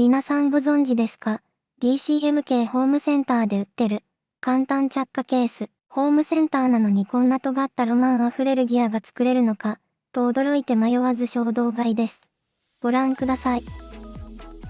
皆さんご存知ですか ?DCM 系ホームセンターで売ってる簡単着火ケース。ホームセンターなのにこんな尖ったロマンあふれるギアが作れるのか、と驚いて迷わず衝動買いです。ご覧ください。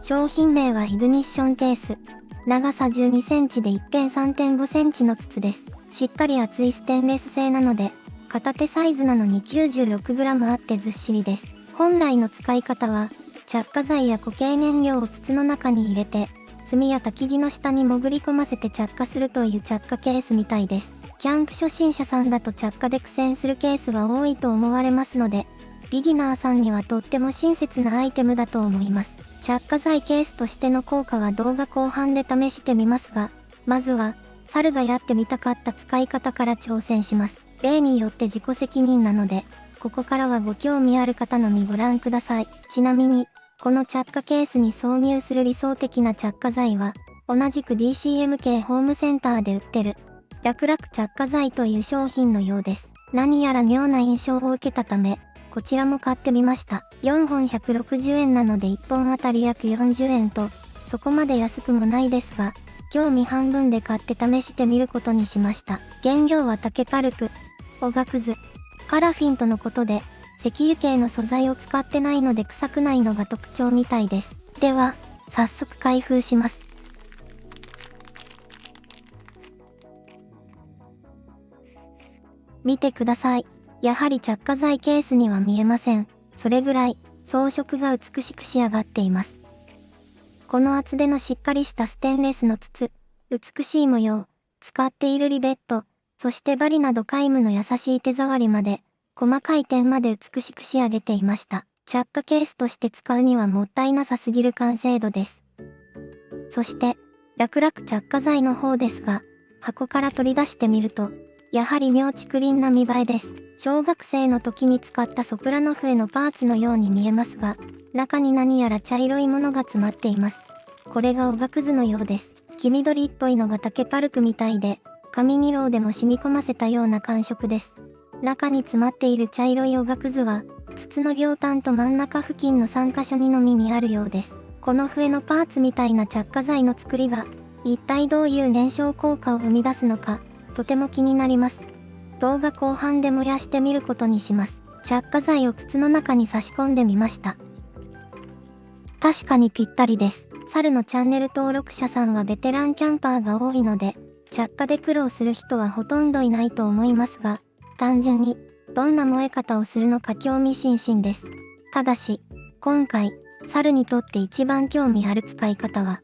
商品名はイグニッションケース。長さ12センチで一辺3.5センチの筒です。しっかり厚いステンレス製なので、片手サイズなのに 96g あってずっしりです。本来の使い方は、着火剤や固形燃料を筒の中に入れて、炭や焚き木の下に潜り込ませて着火するという着火ケースみたいです。キャンプ初心者さんだと着火で苦戦するケースが多いと思われますので、ビギナーさんにはとっても親切なアイテムだと思います。着火剤ケースとしての効果は動画後半で試してみますが、まずは、猿がやってみたかった使い方から挑戦します。例によって自己責任なので、ここからはご興味ある方のみご覧ください。ちなみに、この着火ケースに挿入する理想的な着火剤は、同じく DCM 系ホームセンターで売ってる、楽々着火剤という商品のようです。何やら妙な印象を受けたため、こちらも買ってみました。4本160円なので1本あたり約40円と、そこまで安くもないですが、興味半分で買って試してみることにしました。原料は竹パルプ、おがくず、パラフィンとのことで、石油系の素材を使ってないので臭くないのが特徴みたいです。では、早速開封します。見てください。やはり着火剤ケースには見えません。それぐらい装飾が美しく仕上がっています。この厚手のしっかりしたステンレスの筒、美しい模様、使っているリベット、そしてバリなど皆無の優しい手触りまで、細かい点まで美しく仕上げていました。着火ケースとして使うにはもったいなさすぎる完成度です。そして、楽々着火剤の方ですが、箱から取り出してみると、やはり妙竹林な見栄えです。小学生の時に使ったソプラノフエのパーツのように見えますが、中に何やら茶色いものが詰まっています。これがおがくずのようです。黄緑っぽいのが竹パルクみたいで、紙二郎でも染み込ませたような感触です。中に詰まっている茶色いおがくずは、筒の両端と真ん中付近の3箇所にのみにあるようです。この笛のパーツみたいな着火剤の作りが、一体どういう燃焼効果を生み出すのか、とても気になります。動画後半で燃やしてみることにします。着火剤を筒の中に差し込んでみました。確かにぴったりです。猿のチャンネル登録者さんはベテランキャンパーが多いので、着火で苦労する人はほとんどいないと思いますが、単純に、どんな燃え方をするのか興味津々です。ただし、今回、猿にとって一番興味ある使い方は、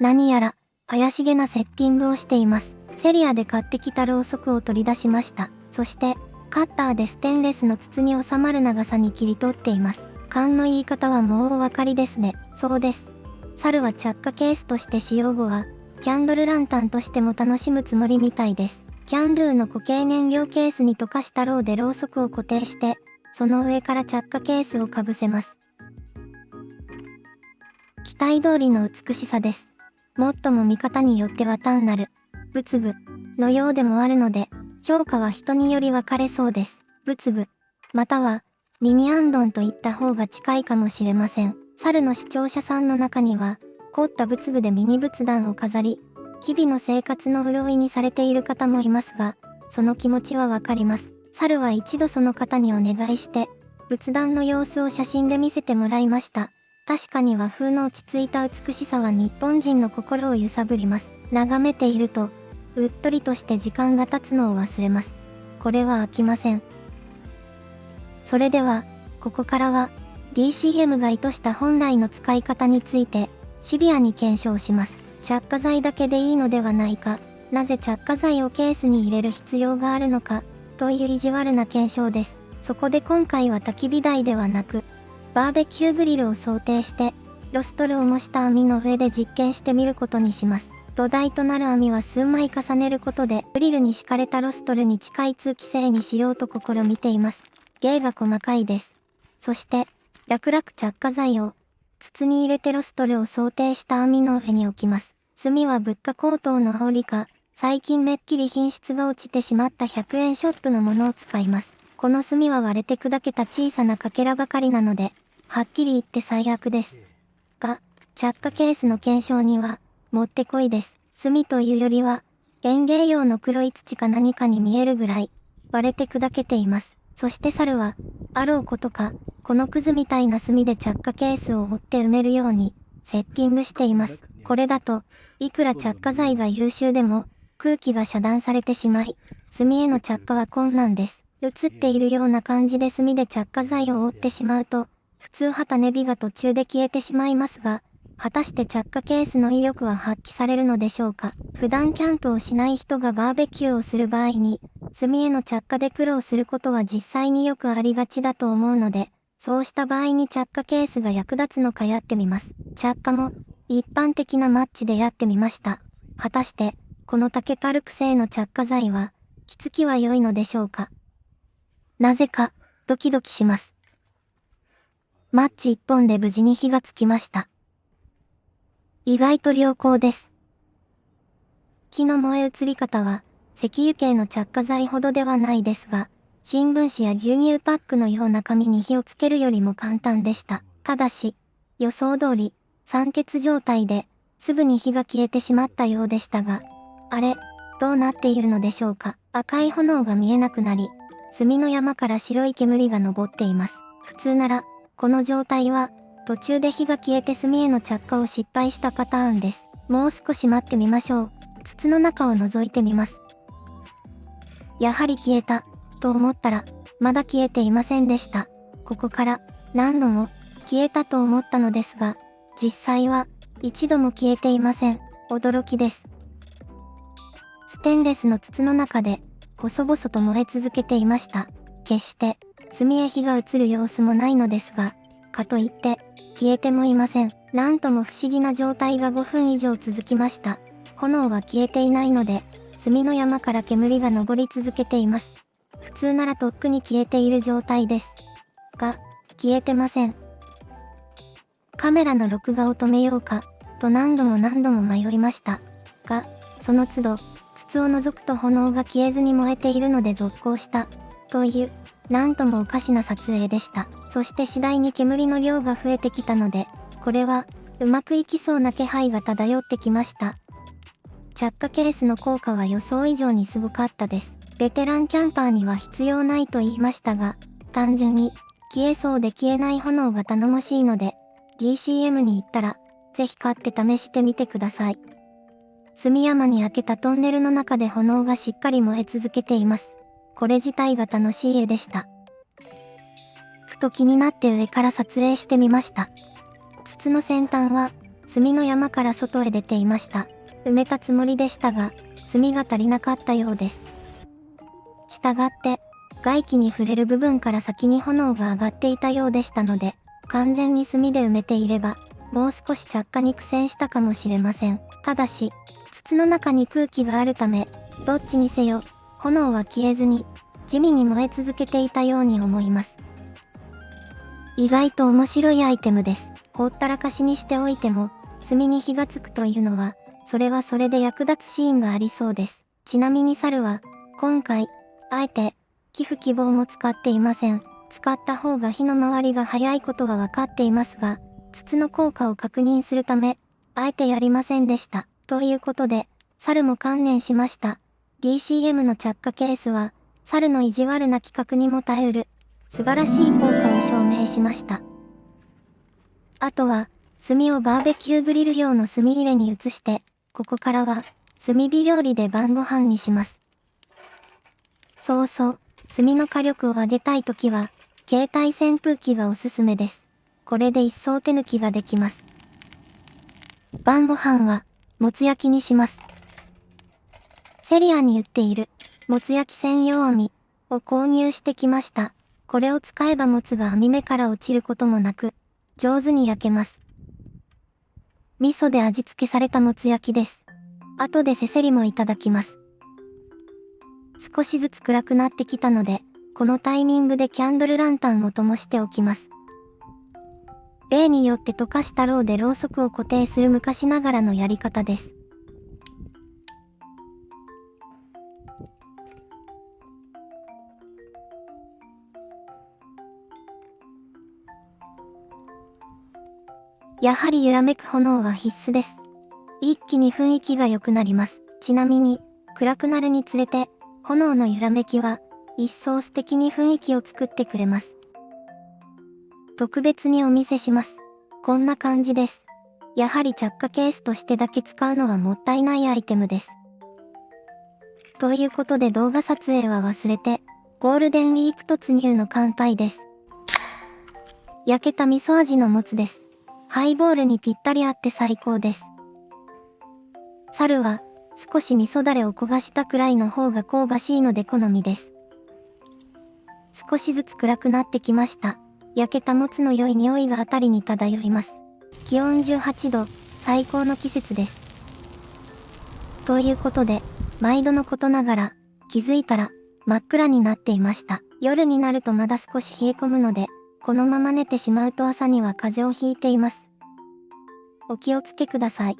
何やら、怪しげなセッティングをしています。セリアで買ってきたろうそくを取り出しました。そして、カッターでステンレスの筒に収まる長さに切り取っています。勘の言い方はもうお分かりですね。そうです。猿は着火ケースとして使用後は、キャンドルランタンとしても楽しむつもりみたいです。キャンドゥの固形燃料ケースに溶かしたろうでろうそくを固定して、その上から着火ケースをかぶせます。期待通りの美しさです。もっとも見方によっては単なる仏具のようでもあるので、評価は人により分かれそうです。仏具、またはミニアンドンといった方が近いかもしれません。猿の視聴者さんの中には、凝った仏具でミニ仏壇を飾り、日々の生活の潤いにされている方もいますが、その気持ちはわかります。猿は一度その方にお願いして、仏壇の様子を写真で見せてもらいました。確かに和風の落ち着いた美しさは日本人の心を揺さぶります。眺めていると、うっとりとして時間が経つのを忘れます。これは飽きません。それでは、ここからは、DCM が意図した本来の使い方について、シビアに検証します。着火剤だけでいいのではないか、なぜ着火剤をケースに入れる必要があるのか、という意地悪な検証です。そこで今回は焚き火台ではなく、バーベキューグリルを想定して、ロストルを模した網の上で実験してみることにします。土台となる網は数枚重ねることで、グリルに敷かれたロストルに近い通気性にしようと試みています。芸が細かいです。そして、楽々着火剤を、筒に入れてロストルを想定した網の上に置きます。炭は物価高騰の煽りか、最近めっきり品質が落ちてしまった100円ショップのものを使います。この炭は割れて砕けた小さなかけらばかりなので、はっきり言って最悪です。が、着火ケースの検証には、もってこいです。炭というよりは、園芸用の黒い土か何かに見えるぐらい、割れて砕けています。そして猿は、あろうことか、このクズみたいな炭で着火ケースを掘って埋めるように、セッティングしています。これだと、いくら着火剤が優秀でも、空気が遮断されてしまい、炭への着火は困難です。映っているような感じで炭で着火剤を覆ってしまうと、普通旗ネビが途中で消えてしまいますが、果たして着火ケースの威力は発揮されるのでしょうか普段キャンプをしない人がバーベキューをする場合に、炭への着火で苦労することは実際によくありがちだと思うので、そうした場合に着火ケースが役立つのかやってみます。着火も、一般的なマッチでやってみました。果たして、この竹パルク製の着火剤は、きつきは良いのでしょうか？なぜか、ドキドキします。マッチ一本で無事に火がつきました。意外と良好です。木の燃え移り方は、石油系の着火剤ほどではないですが、新聞紙や牛乳パックのような紙に火をつけるよりも簡単でした。ただし、予想通り、酸欠状態で、すぐに火が消えてしまったようでしたが、あれ、どうなっているのでしょうか。赤い炎が見えなくなり、炭の山から白い煙が昇っています。普通なら、この状態は、途中で火が消えて炭への着火を失敗したパターンです。もう少し待ってみましょう。筒の中を覗いてみます。やはり消えた、と思ったら、まだ消えていませんでした。ここから、何度も、消えたと思ったのですが、実際は、一度も消えていません。驚きです。ステンレスの筒の中で、細々と燃え続けていました。決して、炭へ火が移る様子もないのですが、かといって、消えてもいません。なんとも不思議な状態が5分以上続きました。炎は消えていないので、炭の山から煙が上り続けています。普通ならとっくに消えている状態です。が、消えてません。カメラの録画を止めようか、と何度も何度も迷いました。が、その都度、筒を除くと炎が消えずに燃えているので続行した、という、なんともおかしな撮影でした。そして次第に煙の量が増えてきたので、これは、うまくいきそうな気配が漂ってきました。着火ケースの効果は予想以上にすごかったです。ベテランキャンパーには必要ないと言いましたが、単純に消えそうで消えない炎が頼もしいので、DCM に行ったら、ぜひ買って試してみてください。炭山に開けたトンネルの中で炎がしっかり燃え続けています。これ自体が楽しい絵でした。ふと気になって上から撮影してみました。筒の先端は、炭の山から外へ出ていました。埋めたつもりでしたが、炭が足りなかったようです。したがって、外気に触れる部分から先に炎が上がっていたようでしたので、完全に炭で埋めていれば、もう少し着火に苦戦したかもしれません。ただし、筒の中に空気があるため、どっちにせよ、炎は消えずに、地味に燃え続けていたように思います。意外と面白いアイテムです。ほったらかしにしておいても、炭に火がつくというのは、それはそれで役立つシーンがありそうです。ちなみに猿は、今回、あえて、寄付希望も使っていません。使った方が火の回りが早いことは分かっていますが、筒の効果を確認するため、あえてやりませんでした。ということで、猿も観念しました。DCM の着火ケースは、猿の意地悪な企画にも耐えうる、素晴らしい効果を証明しました。あとは、炭をバーベキューグリル用の炭入れに移して、ここからは、炭火料理で晩ご飯にします。そうそう、炭の火力を上げたいときは、携帯扇風機がおすすめです。これで一層手抜きができます。晩ご飯は、もつ焼きにします。セリアに売っている、もつ焼き専用網を購入してきました。これを使えばもつが網目から落ちることもなく、上手に焼けます。味噌で味付けされたもつ焼きです。後でせせりもいただきます。少しずつ暗くなってきたので、このタイミングでキャンドルランタンを灯しておきます。例によって溶かしたろうでろうそくを固定する昔ながらのやり方です。やはり揺らめく炎は必須です。一気に雰囲気が良くなります。ちなみに、暗くなるにつれて、炎の揺らめきは、一層素敵に雰囲気を作ってくれます。特別にお見せします。こんな感じです。やはり着火ケースとしてだけ使うのはもったいないアイテムです。ということで動画撮影は忘れて、ゴールデンウィーク突入の乾杯です。焼けた味噌味のもつです。ハイボールにぴったり合って最高です。猿は、少し味噌だれを焦がしたくらいの方が香ばしいので好みです。少しずつ暗くなってきました。焼けたもつの良い匂いがあたりに漂います。気温18度、最高の季節です。ということで、毎度のことながら、気づいたら、真っ暗になっていました。夜になるとまだ少し冷え込むので、このまま寝てしまうと朝には風邪をひいています。お気をつけください。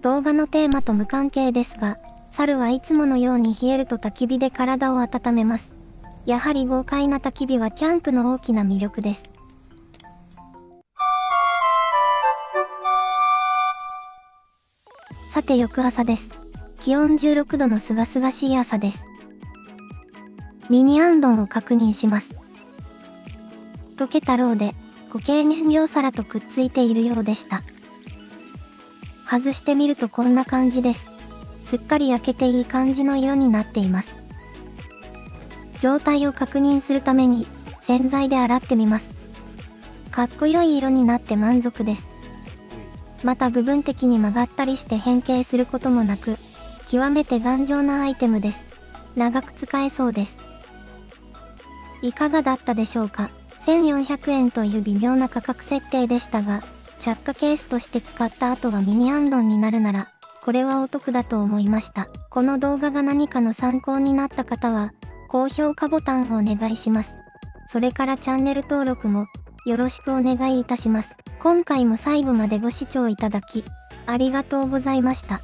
動画のテーマと無関係ですが、猿はいつものように冷えると焚き火で体を温めます。やはり豪快な焚き火はキャンプの大きな魅力です。さて翌朝です。気温16度のすがすがしい朝です。ミニアンドンを確認します。溶けたろうで固形燃料皿とくっついているようでした。外してみるとこんな感じです。すっかり焼けていい感じの色になっています。状態を確認するために洗剤で洗ってみます。かっこよい色になって満足です。また部分的に曲がったりして変形することもなく、極めて頑丈なアイテムです。長く使えそうです。いかがだったでしょうか ?1400 円という微妙な価格設定でしたが、着火ケースとして使った後がミニアンドンになるなら、これはお得だと思いました。この動画が何かの参考になった方は、高評価ボタンをお願いします。それからチャンネル登録もよろしくお願いいたします。今回も最後までご視聴いただき、ありがとうございました。